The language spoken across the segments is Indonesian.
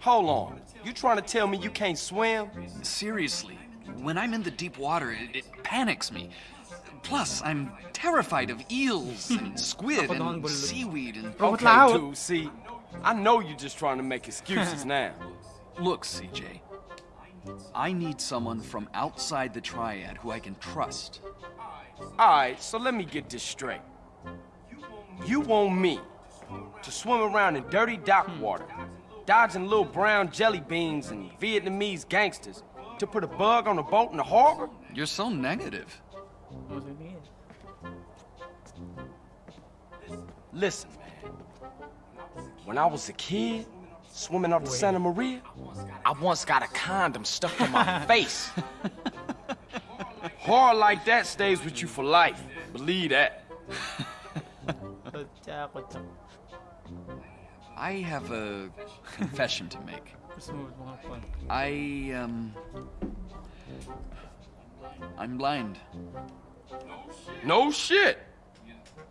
Hold on. You trying to tell me you can't swim? Seriously, when I'm in the deep water, it, it panics me. Plus, I'm terrified of eels and squid and seaweed and... Okay, dude, see, I know you're just trying to make excuses now. Look, CJ. I need someone from outside the triad who I can trust. Alright, so let me get this straight. You want me to swim around in dirty dock water, dodging little brown jelly beans and Vietnamese gangsters to put a bug on a boat in the harbor? You're so negative. Listen, man. When I was a kid, swimming off the Santa Maria, I once got a condom stuck in my face. Horror like that stays with you for life. Believe that. Kocak, kocak. I have a confession to make. Terus mau mengapa? I, um... I'm blind. No shit.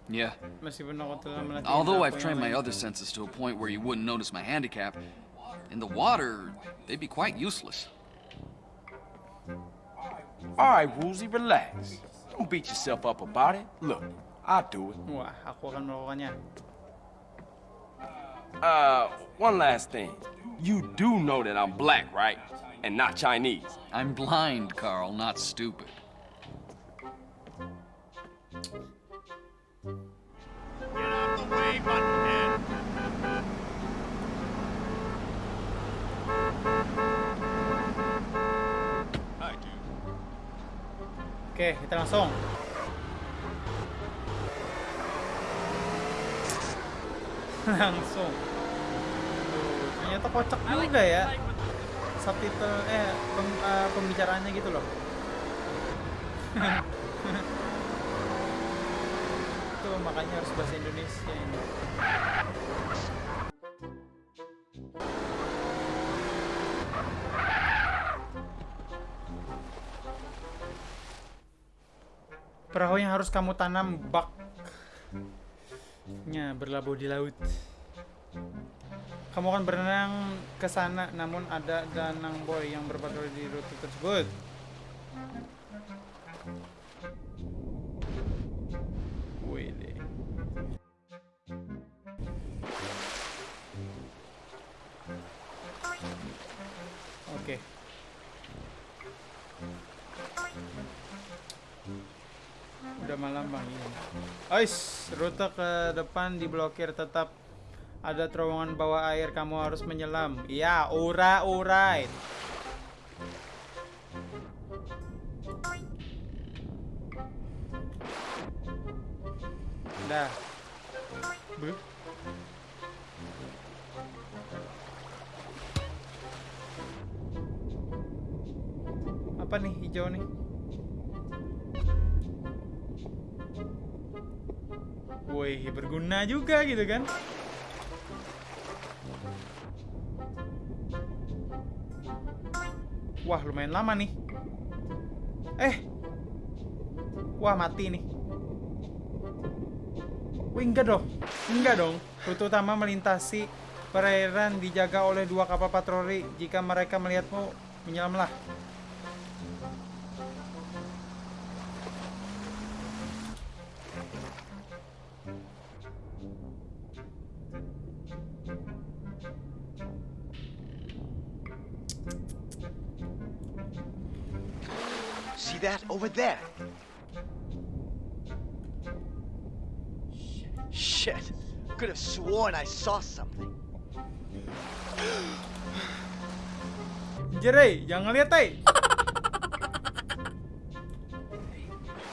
Yeah. Meskipun aku telah melatih Although I've trained my other senses to a point where you wouldn't notice my handicap, in the water, they'd be quite useless. All right, Woozy, relax. Don't beat yourself up about it. Look, I'll do it. Wah, aku akan melakukannya. Uh, one last thing. You do know that I'm black, right? And not Chinese. I'm blind, Carl, not stupid. Get out the way, buttonhead. I do. Oke, kita langsung. Langsung. Ternyata kocak juga ya. Subtitle eh pem- eh, pembicaraannya gitu loh. Tuh makanya harus bahasa Indonesia ini. Perahu yang harus kamu tanam baknya berlabuh di laut. Kamu akan berenang ke sana, namun ada danang boy yang berpatroli di rute tersebut. Wede. Oke. Udah malam bang iya. Ois, rute ke depan diblokir tetap ada terowongan bawah air kamu harus menyelam. Iya, ura alright. Dah. Beuh. Apa nih hijau nih? Wih, berguna juga gitu kan? Wah, lumayan lama nih. Eh. Wah, mati nih. Wih, enggak dong. Enggak dong. Rute utama melintasi perairan dijaga oleh dua kapal patroli. Jika mereka melihatmu, menyelamlah. That over there? Shit. Could have sworn I saw something. Jere, jangan lihat, eh.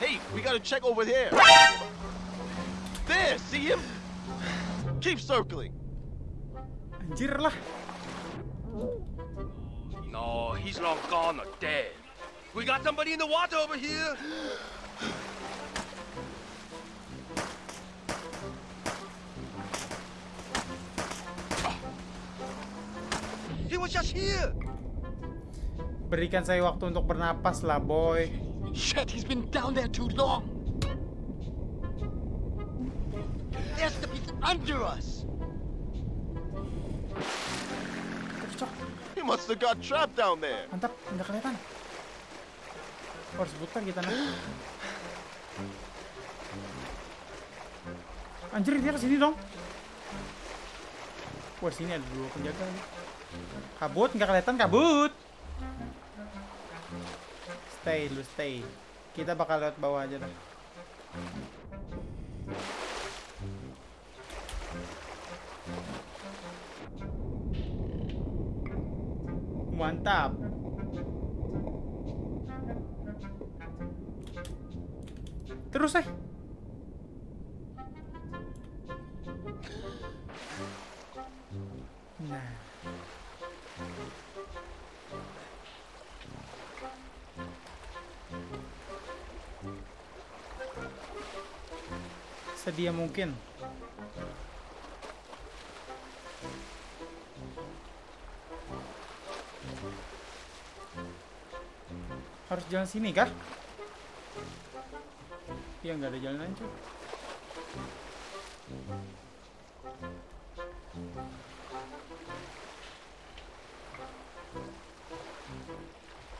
Hey, we gotta check over there. There, see him? Keep circling. Anjir lah. No, he's long gone or dead. We got somebody in the water over here. He was just here. Berikan saya waktu untuk bernapas lah, boy. Shit, he's been down there too long. There's the under us. He must have got trapped down there. Mantap, nggak kelihatan. Harus putar kita nah. Anjir, dia ke sini dong. Wah, sini ada dua penjaga nih. Kabut, nggak kelihatan kabut. Stay, lu stay. Kita bakal lewat bawah aja dah. Mantap. Terus eh. Nah. Sedia mungkin. Harus jalan sini kah? Iya nggak ada jalan lain cuy.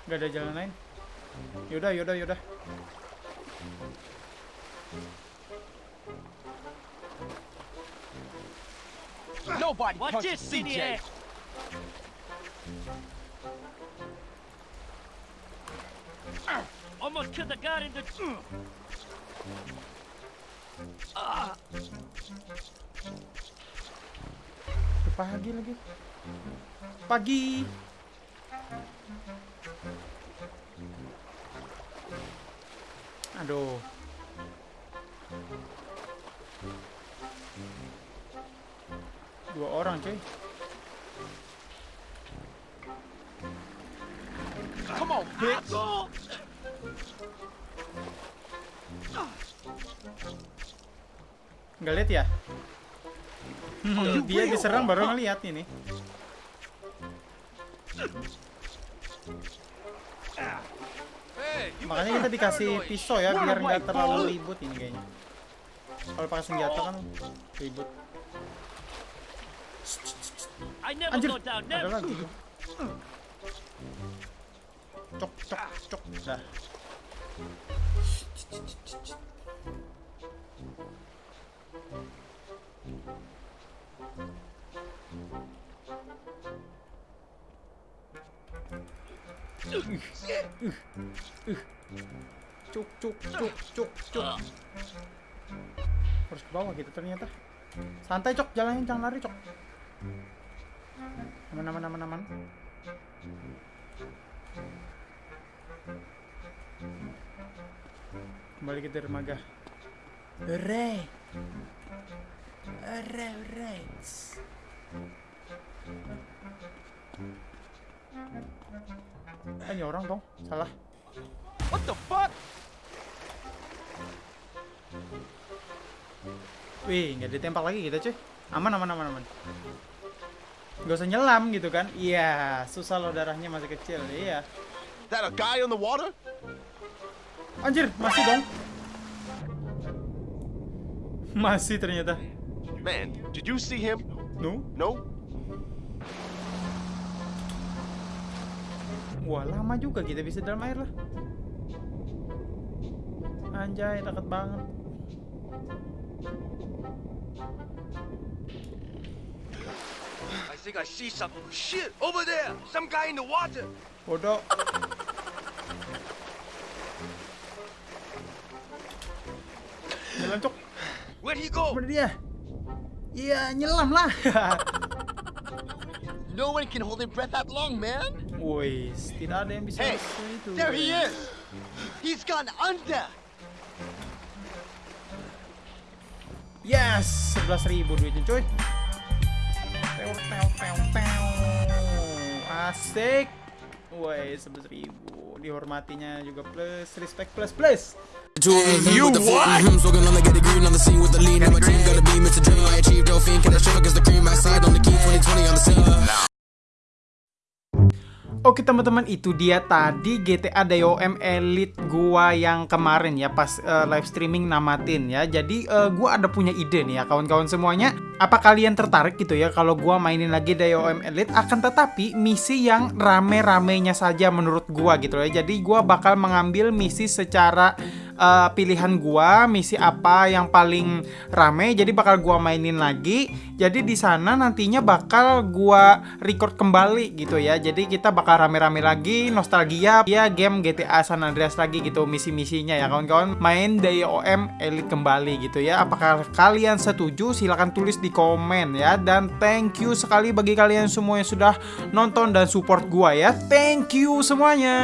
Nggak ada jalan lain. Yaudah, yaudah, yaudah. Nobody Watch punches this, CJ. CJ. Almost killed the guy in the. Udah Pagi lagi. Pagi. Aduh. Dua orang cuy. Come on, bitch. Nggak lihat ya? Hmm, dia diserang baru ngeliat ini. Makanya kita dikasih pisau ya biar nggak terlalu ribut ini kayaknya. Kalau pakai senjata kan ribut. Anjir, ada lagi. Cok, cok, cok. Dah. Cuk, cuk, cuk, cuk, cuk. Harus ke bawah gitu ternyata. Santai cok, jalanin jangan lari cok. Aman, aman, aman, aman. Kembali ke dermaga. Hooray! Hooray! Ah, ini orang dong. Salah. What the fuck? Wih, nggak ditembak lagi kita cuy. Aman, aman, aman, aman. Gak usah nyelam gitu kan. Iya, susah loh darahnya masih kecil. Iya. that a guy on the water? Anjir, masih dong. Masih ternyata. Man, did you see him? No? No? Wah, lama juga kita bisa dalam air lah. Anjay, dekat banget. I think I see something. Shit, over there. Some guy in the water. Bodoh. He go? Mana dia? Iya, nyelam lah. No one can hold their breath that long, man. Woi, tidak ada yang bisa Hey, itu. There he is. He's gone under. Yes, 11.000 duitnya cuy. Pew, pew, pew, pew. Asik. Woi, 11.000. Dihormatinya juga plus, respect plus plus. You what? Oke teman-teman itu dia tadi GTA DOM Elite gua yang kemarin ya pas eh, live streaming namatin ya. Jadi eh, gua ada punya ide nih ya kawan-kawan semuanya. Apa kalian tertarik gitu ya kalau gua mainin lagi DOM Elite akan tetapi misi yang rame-ramenya saja menurut gua gitu ya. Jadi gua bakal mengambil misi secara eh, pilihan gua, misi apa yang paling rame jadi bakal gua mainin lagi. Jadi di sana nantinya bakal gua record kembali gitu ya. Jadi kita bakal rame-rame lagi nostalgia ya game GTA San Andreas lagi gitu misi-misinya ya kawan-kawan main DOM Elite kembali gitu ya. Apakah kalian setuju? Silahkan tulis di komen ya dan thank you sekali bagi kalian semua yang sudah nonton dan support gua ya. Thank you semuanya.